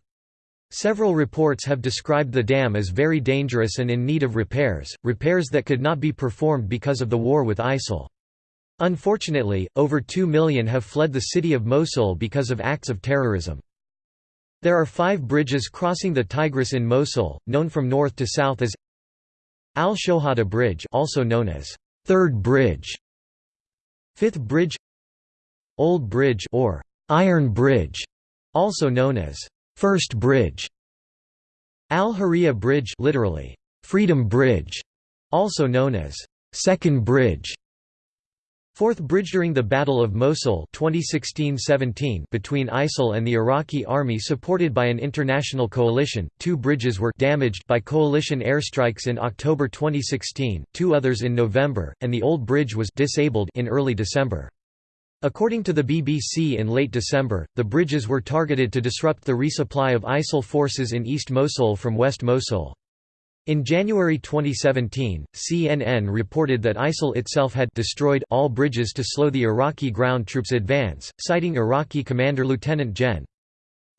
Speaker 1: Several reports have described the dam as very dangerous and in need of repairs, repairs that could not be performed because of the war with ISIL. Unfortunately, over 2 million have fled the city of Mosul because of acts of terrorism. There are five bridges crossing the Tigris in Mosul, known from north to south as Al-Shohada Bridge also known as Third Bridge, Fifth Bridge Old Bridge or Iron Bridge, also known as First Bridge Al-Hurriya Bridge literally, Freedom Bridge, also known as Second Bridge. Fourth bridge during the Battle of Mosul 2016-17 between ISIL and the Iraqi army supported by an international coalition, two bridges were damaged by coalition airstrikes in October 2016, two others in November, and the old bridge was disabled in early December. According to the BBC in late December, the bridges were targeted to disrupt the resupply of ISIL forces in East Mosul from West Mosul. In January 2017, CNN reported that ISIL itself had destroyed all bridges to slow the Iraqi ground troops' advance, citing Iraqi Commander Lieutenant Gen.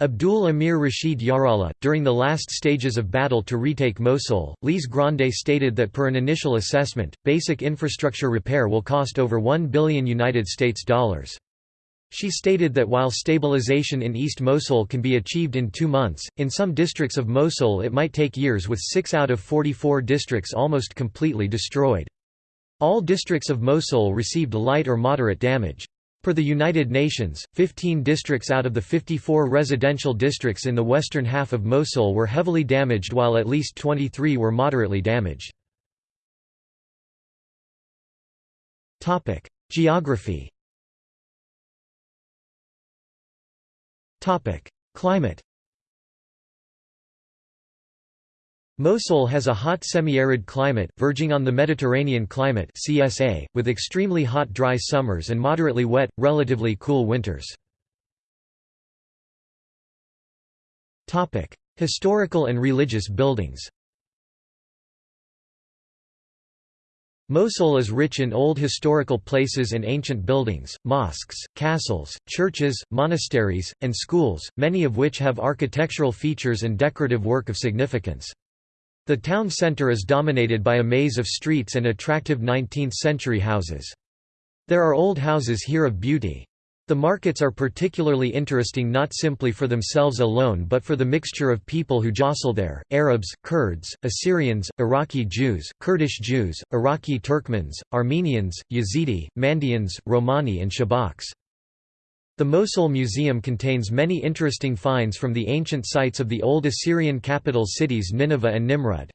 Speaker 1: Abdul Amir Rashid Yarallah, during the last stages of battle to retake Mosul, Lise Grande stated that per an initial assessment, basic infrastructure repair will cost over 1 billion United States dollars. She stated that while stabilization in East Mosul can be achieved in two months, in some districts of Mosul it might take years with six out of 44 districts almost completely destroyed. All districts of Mosul received light or moderate damage. Per the United Nations, 15 districts out of the 54 residential districts in the western half of Mosul were heavily damaged while at least 23 were moderately damaged. Geography Climate Mosul has a hot semi-arid climate, verging on the Mediterranean climate CSA, with extremely hot dry summers and moderately wet, relatively cool winters. Historical and religious buildings Mosul is rich in old historical places and ancient buildings, mosques, castles, churches, monasteries, and schools, many of which have architectural features and decorative work of significance. The town centre is dominated by a maze of streets and attractive 19th-century houses. There are old houses here of beauty. The markets are particularly interesting not simply for themselves alone but for the mixture of people who jostle there, Arabs, Kurds, Assyrians, Iraqi Jews, Kurdish Jews, Iraqi Turkmens, Armenians, Yazidi, Mandaeans, Romani and Shabaks. The Mosul Museum contains many interesting finds from the ancient sites of the old Assyrian capital cities Nineveh and Nimrud.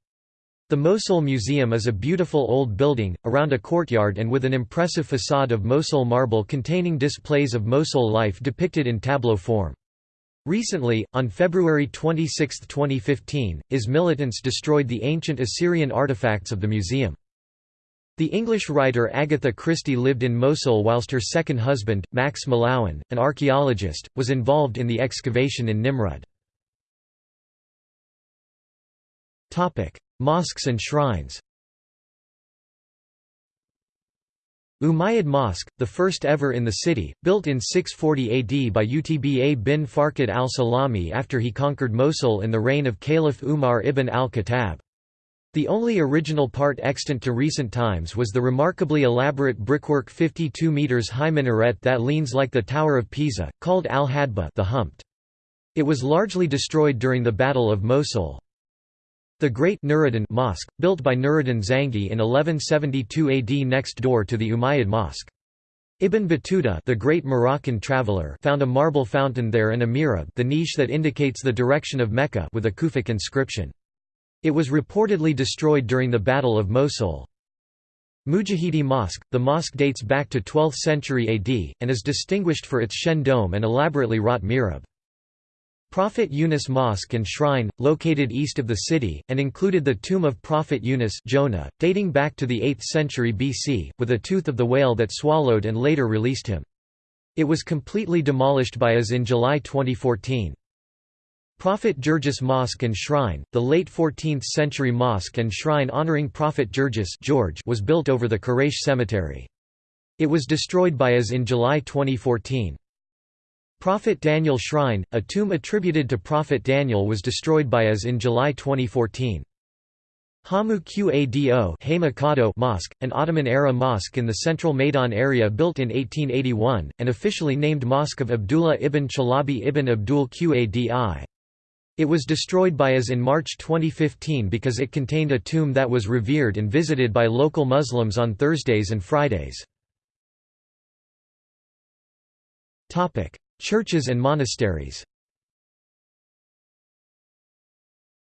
Speaker 1: The Mosul Museum is a beautiful old building, around a courtyard and with an impressive facade of Mosul marble containing displays of Mosul life depicted in tableau form. Recently, on February 26, 2015, IS militants destroyed the ancient Assyrian artifacts of the museum. The English writer Agatha Christie lived in Mosul whilst her second husband, Max Mallowan, an archaeologist, was involved in the excavation in Nimrud. Mosques and shrines Umayyad Mosque, the first ever in the city, built in 640 AD by Utba bin Farqad al-Salami after he conquered Mosul in the reign of Caliph Umar ibn al-Khattab. The only original part extant to recent times was the remarkably elaborate brickwork 52 metres high minaret that leans like the Tower of Pisa, called al-Hadba the Humped. It was largely destroyed during the Battle of Mosul. The Great Nuruddin Mosque, built by Nuruddin Zangi in 1172 AD next door to the Umayyad Mosque. Ibn Battuta the great Moroccan traveller found a marble fountain there and a mihrab the niche that indicates the direction of Mecca with a Kufic inscription. It was reportedly destroyed during the Battle of Mosul. Mujahidi Mosque – The mosque dates back to 12th century AD, and is distinguished for its shen dome and elaborately wrought mihrab. Prophet Yunus Mosque and Shrine, located east of the city, and included the tomb of Prophet Yunus Jonah, dating back to the 8th century BC, with a tooth of the whale that swallowed and later released him. It was completely demolished by IS in July 2014. Prophet Georgius Mosque and Shrine, the late 14th-century mosque and shrine honoring Prophet Georgius George was built over the Quraysh cemetery. It was destroyed by IS in July 2014. Prophet Daniel Shrine, a tomb attributed to Prophet Daniel was destroyed by IS in July 2014. Hamu Qado Mosque, an Ottoman-era mosque in the central Maidan area built in 1881, and officially named Mosque of Abdullah ibn Chalabi ibn Abdul Qadi. It was destroyed by IS in March 2015 because it contained a tomb that was revered and visited by local Muslims on Thursdays and Fridays. Churches and monasteries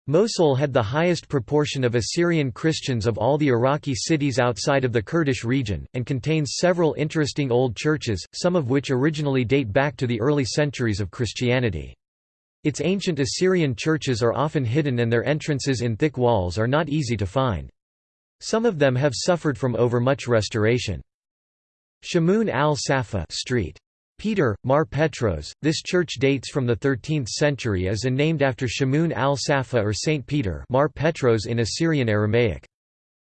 Speaker 1: Mosul had the highest proportion of Assyrian Christians of all the Iraqi cities outside of the Kurdish region, and contains several interesting old churches, some of which originally date back to the early centuries of Christianity. Its ancient Assyrian churches are often hidden and their entrances in thick walls are not easy to find. Some of them have suffered from overmuch restoration. Shamoun al-Safa Street. Peter, Mar Petros, this church dates from the 13th century as and named after Shamoun al-Safa or Saint Peter Mar Petros in Assyrian Aramaic.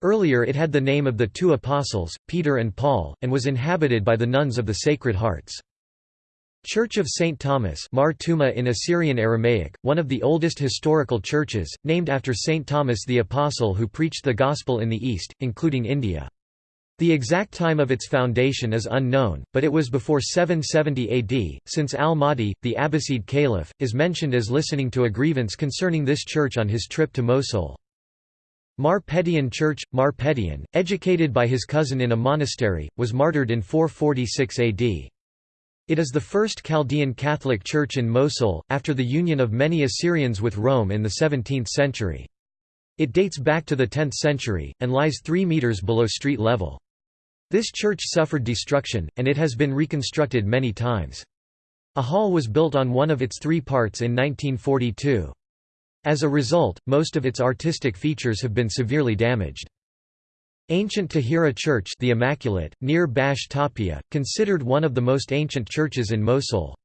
Speaker 1: Earlier it had the name of the two apostles, Peter and Paul, and was inhabited by the nuns of the Sacred Hearts. Church of St. Thomas Mar Tuma in Assyrian Aramaic, one of the oldest historical churches, named after St. Thomas the Apostle who preached the Gospel in the East, including India. The exact time of its foundation is unknown, but it was before 770 AD, since al-Mahdi, the Abbasid caliph, is mentioned as listening to a grievance concerning this church on his trip to Mosul. Mar-Pethion Church – Mar-Pethion, educated by his cousin in a monastery, was martyred in 446 AD. It is the first Chaldean Catholic church in Mosul, after the union of many Assyrians with Rome in the 17th century. It dates back to the 10th century, and lies 3 metres below street level. This church suffered destruction, and it has been reconstructed many times. A hall was built on one of its three parts in 1942. As a result, most of its artistic features have been severely damaged. Ancient Tahira Church the Immaculate, near Bash Tapia, considered one of the most ancient churches in Mosul.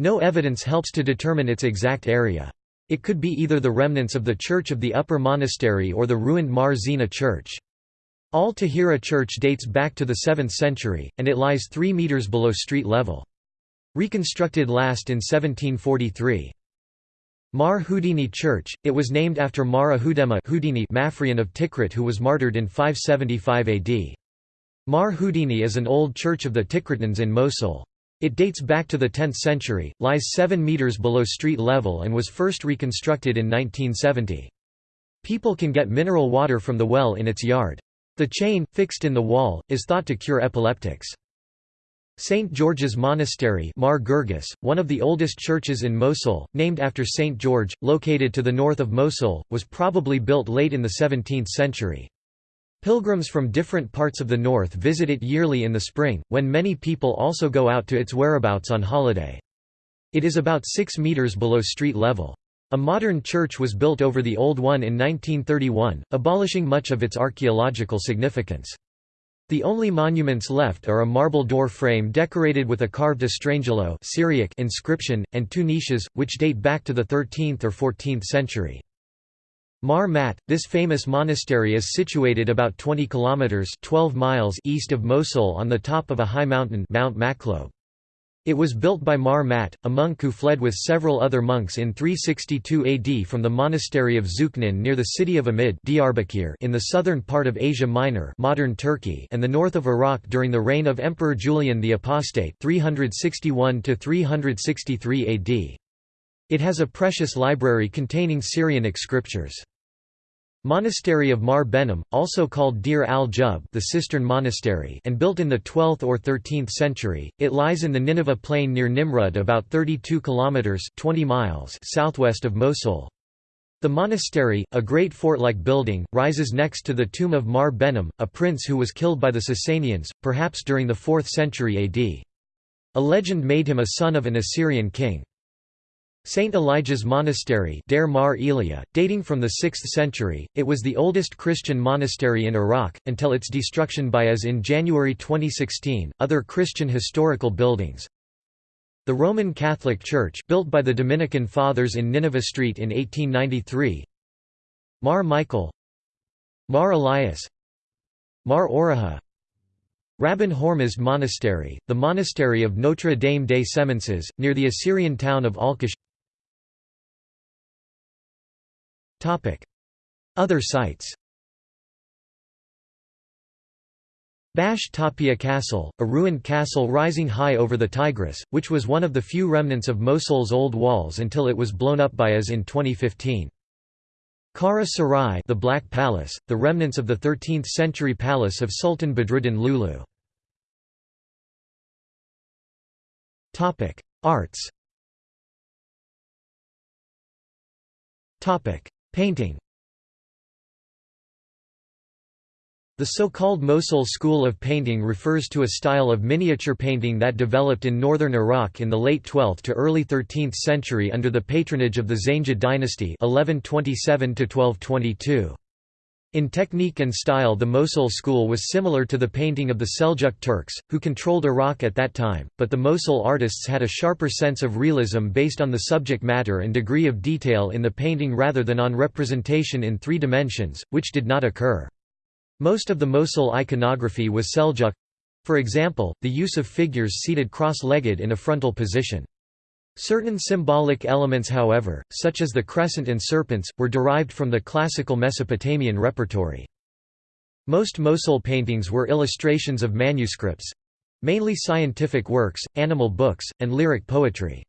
Speaker 1: No evidence helps to determine its exact area. It could be either the remnants of the Church of the Upper Monastery or the ruined Mar Zina Church. Al Tahira Church dates back to the 7th century, and it lies 3 metres below street level. Reconstructed last in 1743. Mar Hudeni Church, it was named after Mara Hudema Hudeni Maphrian of Tikrit who was martyred in 575 AD. Mar Hudeni is an old church of the Tikritans in Mosul. It dates back to the 10th century, lies 7 metres below street level and was first reconstructed in 1970. People can get mineral water from the well in its yard. The chain, fixed in the wall, is thought to cure epileptics. St. George's Monastery Mar Girgis, one of the oldest churches in Mosul, named after St. George, located to the north of Mosul, was probably built late in the 17th century. Pilgrims from different parts of the north visit it yearly in the spring, when many people also go out to its whereabouts on holiday. It is about 6 metres below street level. A modern church was built over the old one in 1931, abolishing much of its archaeological significance. The only monuments left are a marble door frame decorated with a carved estrangelo Syriac inscription, and two niches, which date back to the 13th or 14th century. Mar Mat, this famous monastery is situated about 20 kilometers 12 miles east of Mosul on the top of a high mountain Mount Maklob. It was built by Mar Mat, a monk who fled with several other monks in 362 AD from the monastery of Zuknin near the city of Amid in the southern part of Asia Minor modern Turkey and the north of Iraq during the reign of Emperor Julian the Apostate 361 AD. It has a precious library containing Syrianic scriptures. Monastery of Mar Behnam, also called Dir al-Jub the Cistern Monastery and built in the 12th or 13th century, it lies in the Nineveh plain near Nimrud about 32 kilometers 20 miles southwest of Mosul. The monastery, a great fort-like building, rises next to the tomb of Mar Behnam, a prince who was killed by the Sasanians, perhaps during the 4th century AD. A legend made him a son of an Assyrian king. St. Elijah's Monastery Deir Mar Elia, dating from the 6th century, it was the oldest Christian monastery in Iraq, until its destruction by IS in January 2016. Other Christian historical buildings The Roman Catholic Church built by the Dominican Fathers in Nineveh Street in 1893 Mar Michael Mar Elias Mar Oraha Rabban Hormizd Monastery, the monastery of Notre Dame des Semences, near the Assyrian town of Alqosh Other sites. Bash Tapia Castle, a ruined castle rising high over the Tigris, which was one of the few remnants of Mosul's old walls until it was blown up by IS in 2015. Kara Sarai the Black Palace, the remnants of the 13th-century palace of Sultan Badruddin Lulu. Arts Painting The so-called Mosul school of painting refers to a style of miniature painting that developed in northern Iraq in the late 12th to early 13th century under the patronage of the Zangid dynasty 1127 1222. In technique and style the Mosul school was similar to the painting of the Seljuk Turks, who controlled Iraq at that time, but the Mosul artists had a sharper sense of realism based on the subject matter and degree of detail in the painting rather than on representation in three dimensions, which did not occur. Most of the Mosul iconography was Seljuk—for example, the use of figures seated cross-legged in a frontal position. Certain symbolic elements however, such as the crescent and serpents, were derived from the classical Mesopotamian repertory. Most Mosul paintings were illustrations of manuscripts—mainly scientific works, animal books, and lyric poetry.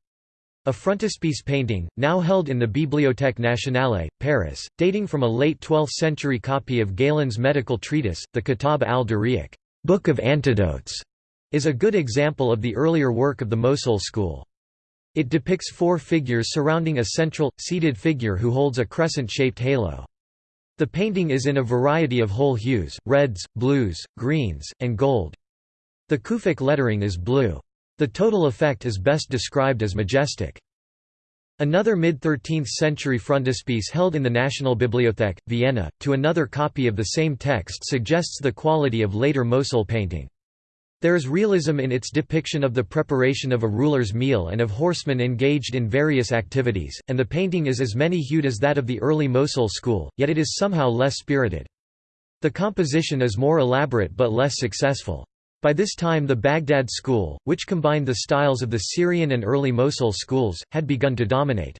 Speaker 1: A frontispiece painting, now held in the Bibliothèque nationale, Paris, dating from a late 12th century copy of Galen's medical treatise, the Kitab al-Diryaq Book of Antidotes, is a good example of the earlier work of the Mosul school. It depicts four figures surrounding a central, seated figure who holds a crescent-shaped halo. The painting is in a variety of whole hues, reds, blues, greens, and gold. The Kufic lettering is blue. The total effect is best described as majestic. Another mid-13th century frontispiece held in the National Bibliothek, Vienna, to another copy of the same text suggests the quality of later Mosul painting. There is realism in its depiction of the preparation of a ruler's meal and of horsemen engaged in various activities, and the painting is as many-hued as that of the early Mosul school, yet it is somehow less spirited. The composition is more elaborate but less successful. By this time the Baghdad school, which combined the styles of the Syrian and early Mosul schools, had begun to dominate.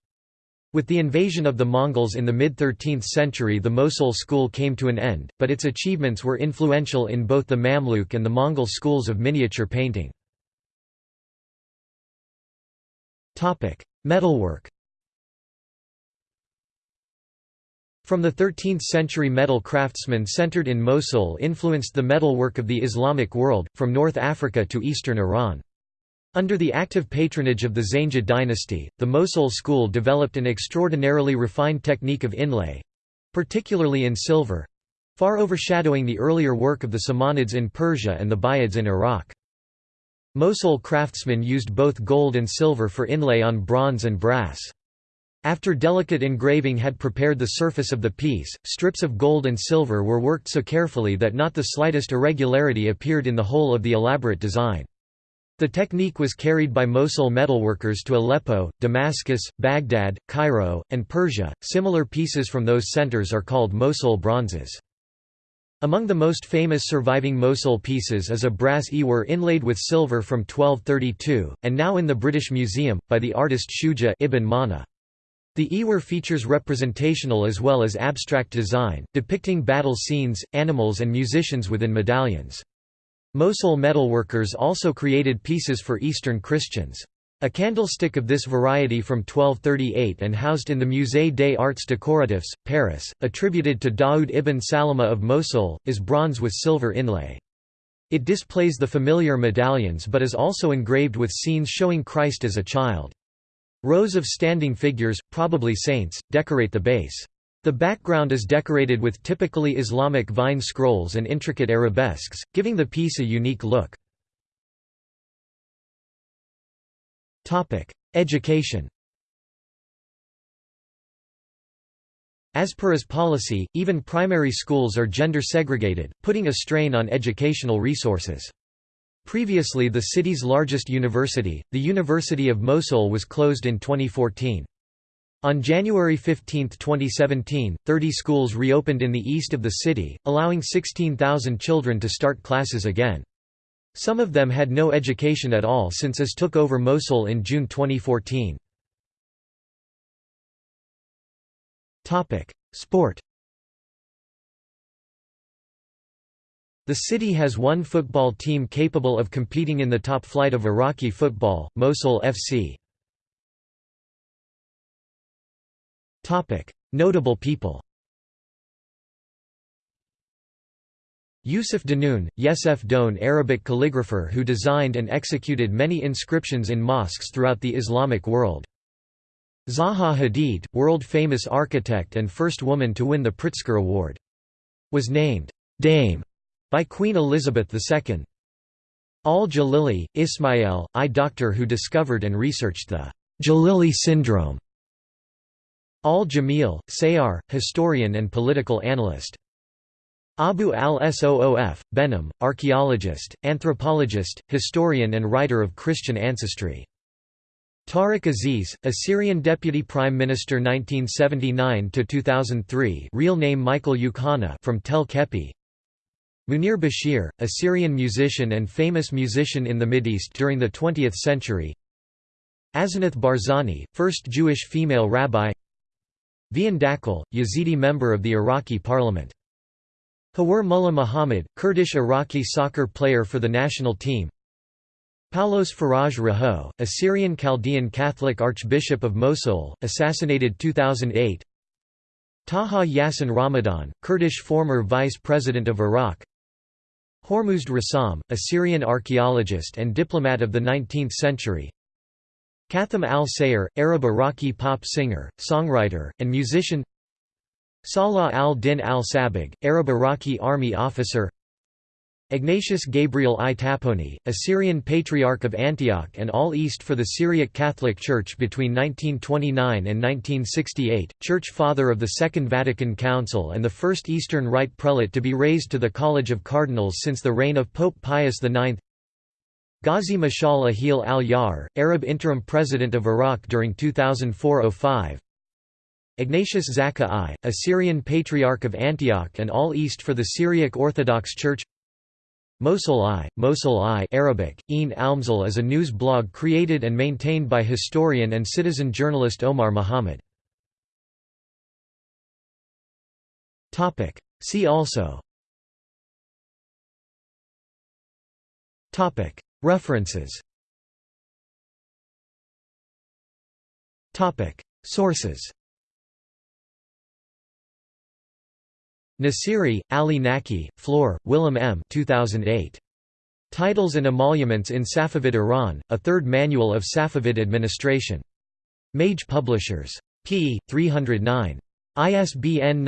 Speaker 1: With the invasion of the Mongols in the mid-13th century the Mosul school came to an end, but its achievements were influential in both the Mamluk and the Mongol schools of miniature painting. Metalwork From the 13th-century metal craftsmen centered in Mosul influenced the metalwork of the Islamic world, from North Africa to eastern Iran. Under the active patronage of the Zangid dynasty, the Mosul school developed an extraordinarily refined technique of inlay—particularly in silver—far overshadowing the earlier work of the Samanids in Persia and the Buyids in Iraq. Mosul craftsmen used both gold and silver for inlay on bronze and brass. After delicate engraving had prepared the surface of the piece, strips of gold and silver were worked so carefully that not the slightest irregularity appeared in the whole of the elaborate design. The technique was carried by Mosul metalworkers to Aleppo, Damascus, Baghdad, Cairo, and Persia. Similar pieces from those centers are called Mosul bronzes. Among the most famous surviving Mosul pieces is a brass ewer inlaid with silver from 1232, and now in the British Museum, by the artist Shuja ibn Mana. The Ewer features representational as well as abstract design, depicting battle scenes, animals and musicians within medallions. Mosul metalworkers also created pieces for Eastern Christians. A candlestick of this variety from 1238 and housed in the Musée des Arts Décoratifs, Paris, attributed to Daoud ibn Salama of Mosul, is bronze with silver inlay. It displays the familiar medallions but is also engraved with scenes showing Christ as a child. Rows of standing figures, probably saints, decorate the base. The background is decorated with typically Islamic vine scrolls and intricate arabesques, giving the piece a unique look. Education As per IS policy, even primary schools are gender segregated, putting a strain on educational resources. Previously the city's largest university, the University of Mosul was closed in 2014. On January 15, 2017, 30 schools reopened in the east of the city, allowing 16,000 children to start classes again. Some of them had no education at all since IS took over Mosul in June 2014. Sport The city has one football team capable of competing in the top flight of Iraqi football, Mosul FC. Notable people Yusuf Danoun, Yesef Doan Arabic calligrapher who designed and executed many inscriptions in mosques throughout the Islamic world. Zaha Hadid, world-famous architect and first woman to win the Pritzker Award. Was named, "'Dame' by Queen Elizabeth II. Al-Jalili, Ismail, I doctor who discovered and researched the Jalili syndrome. Al-Jamil, Sayar, historian and political analyst. Abu al-Soof, Behnam, archaeologist, anthropologist, historian and writer of Christian ancestry. Tariq Aziz, Assyrian Deputy Prime Minister 1979 to 2003, real name Michael Yukhana from Tel Kepi Munir Bashir, a Syrian musician and famous musician in the Mideast during the 20th century Asenath Barzani, first Jewish female rabbi Vian Dakil, Yazidi member of the Iraqi parliament. Hawar Mullah Muhammad, Kurdish Iraqi soccer player for the national team. Paulos Faraj Raho, Assyrian Chaldean Catholic Archbishop of Mosul, assassinated 2008 Taha Yassin Ramadan, Kurdish former Vice President of Iraq. Hormuzd Rassam, Assyrian archaeologist and diplomat of the 19th century Katham al-Sayr, Arab Iraqi pop singer, songwriter, and musician. Salah al-Din al-Sabig, Arab Iraqi army officer. Ignatius Gabriel I Tappouni, Assyrian Patriarch of Antioch and All East for the Syriac Catholic Church between 1929 and 1968, Church Father of the Second Vatican Council and the first Eastern Rite Prelate to be raised to the College of Cardinals since the reign of Pope Pius IX Ghazi Mashal Ahil al-Yar, Arab interim president of Iraq during 2004–05 Ignatius Zakka I, Assyrian Patriarch of Antioch and All East for the Syriac Orthodox Church. Mosul Eye, Mosul Eye Arabic, Een Almzal is a news blog created and maintained by historian and citizen journalist Omar Muhammad. See also References Sources Nasiri, Ali Naki, Floor, Willem M. 2008. Titles and Emoluments in Safavid Iran, a third manual of Safavid administration. Mage Publishers. p. 309. ISBN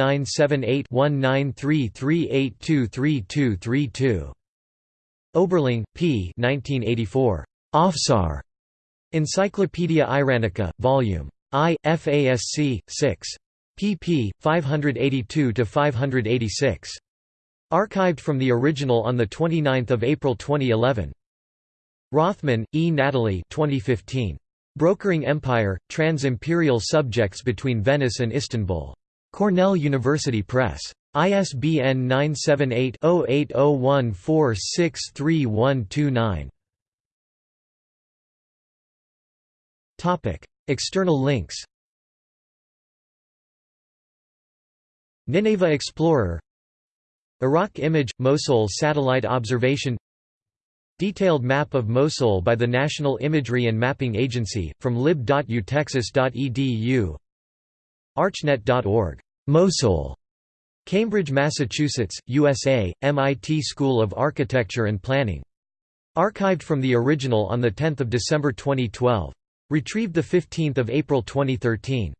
Speaker 1: 978-1933823232. Oberling, P. 1984. Afsar. Encyclopaedia Iranica, Vol. I, FASC, 6 pp. 582–586. Archived from the original on 29 April 2011. Rothman, E. Natalie 2015. Brokering Empire, Trans-Imperial Subjects Between Venice and Istanbul. Cornell University Press. ISBN 978-0801463129. External links Nineveh Explorer Iraq Image – Mosul Satellite Observation Detailed map of Mosul by the National Imagery and Mapping Agency, from lib.utexas.edu Archnet.org. Mosul. Cambridge, Massachusetts, USA, MIT School of Architecture and Planning. Archived from the original on 10 December 2012. Retrieved 15 April 2013.